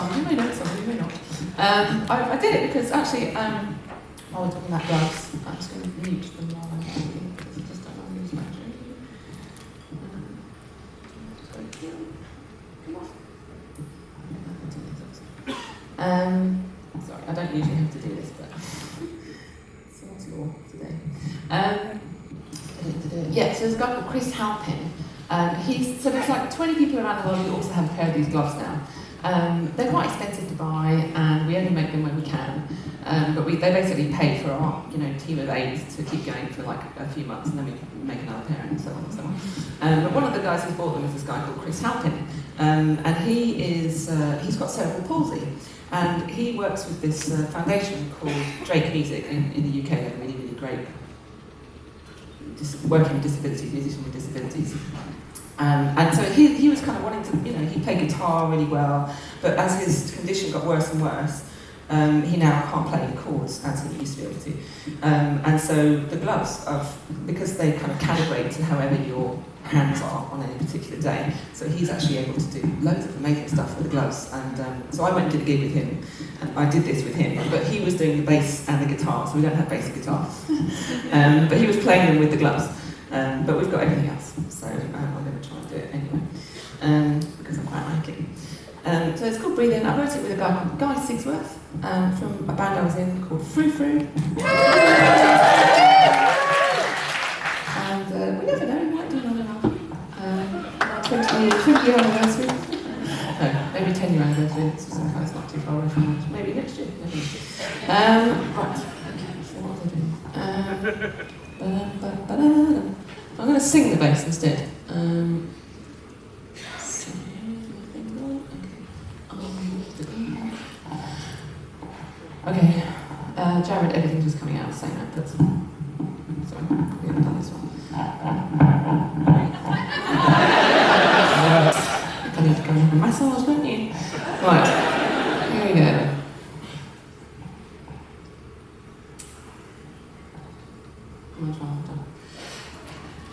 some you may know, some you may not. Um, I, I did it because actually, um, while we're talking about gloves, I'm just going to mute them while I'm talking because I just don't want to lose battery. Um, sorry, I don't usually have to do this, but someone's law today. Um, yeah, so there's a guy called Chris Halpin. Um, he's, so there's like 20 people around the world who also have a pair of these gloves now. Um, they're quite expensive to buy, and we only make them when we can. Um, but we, they basically pay for our, you know, team of eight to keep going for like a few months, and then we make another pair, and so on and so on. Um, but one of the guys who bought them is this guy called Chris Halpin, um, and he is uh, he's got cerebral palsy, and he works with this uh, foundation called Drake Music in, in the UK. Really, really great working with disabilities, musicians with disabilities. Um, and so he, he was kind of wanting to, you know, he played guitar really well, but as his condition got worse and worse, um, he now can't play chords as he used to be able to. Um, and so the gloves, of, because they kind of calibrate to however your hands are on any particular day, so he's actually able to do loads of amazing stuff with the gloves. And um, so I went and did a gig with him, and I did this with him, but he was doing the bass and the guitar, so we don't have bass and guitar. Um, but he was playing them with the gloves. Um, but we've got everything else, so um, I'm going to try and do it anyway, um, because I quite like it. Um, so it's called Breathe In. I wrote it with a guy Guy Sigsworth um, from a band I was in called Frou Frou. and uh, we never know, we might do another album. Um, our 20, 20 year anniversary. No, maybe 10 year anniversary. It's just it's not too far away from that. Maybe next year. Maybe next year. Um, right. Okay, so what was I doing? Ba-da-ba-ba-da-da. I'm going to sing the bass instead. Um, so, nothing wrong. Okay. Um, Okay. Uh, Jared, everything's just coming out the same output. Sorry, we haven't done this one. I need to go and have a massage, don't you? Right. Here we go.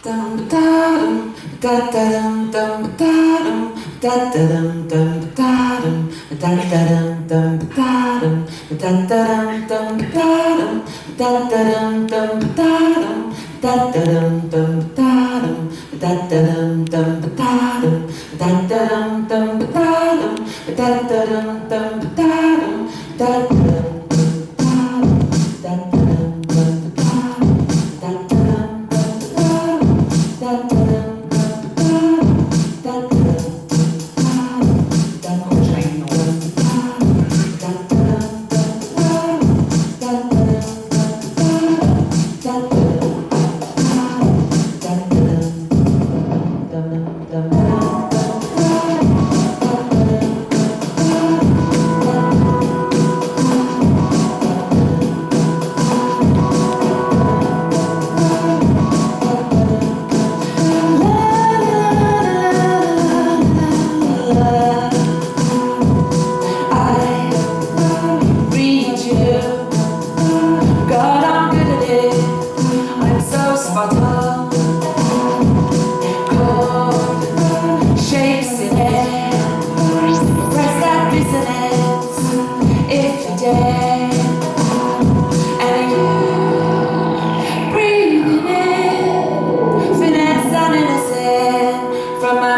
Dum dum da da dum dum da dum da da dum dum da dum da da dum dum da dum da da dum dum da dum da da dum dum da dum da da dum dum da dum da da dum dum da dum da da dum dum da dum da da dum dum da dum da da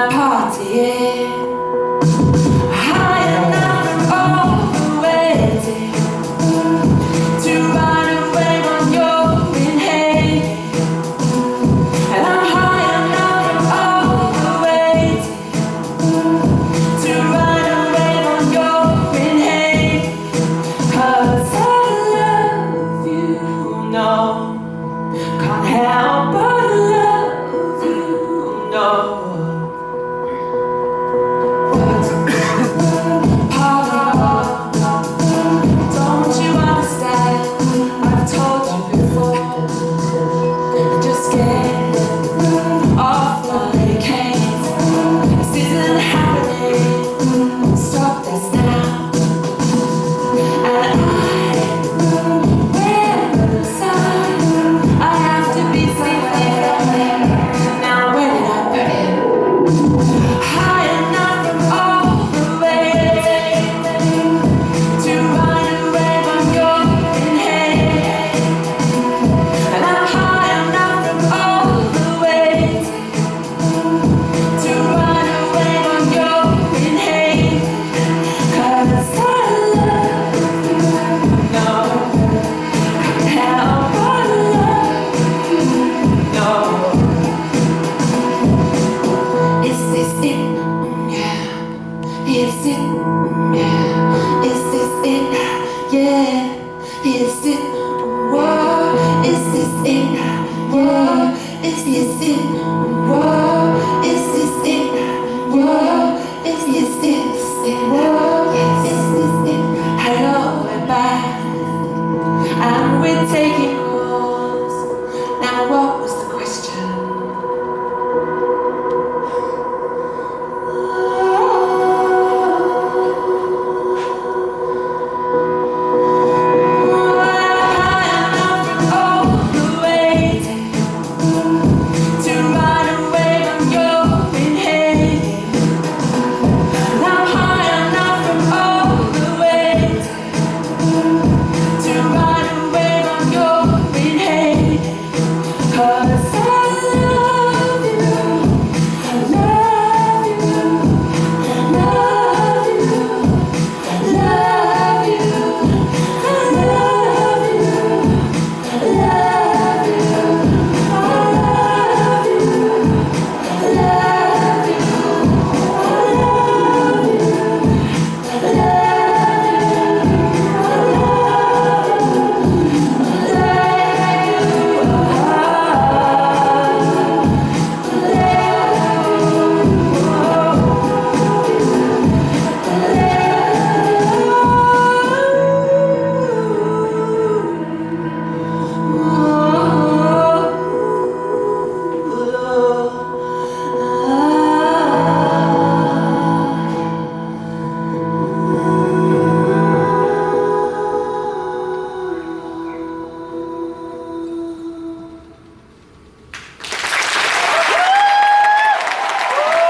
泡子。is this it? Whoa, is this it? Whoa, is this it? Whoa, is this it? Hello, goodbye. I'm with taking.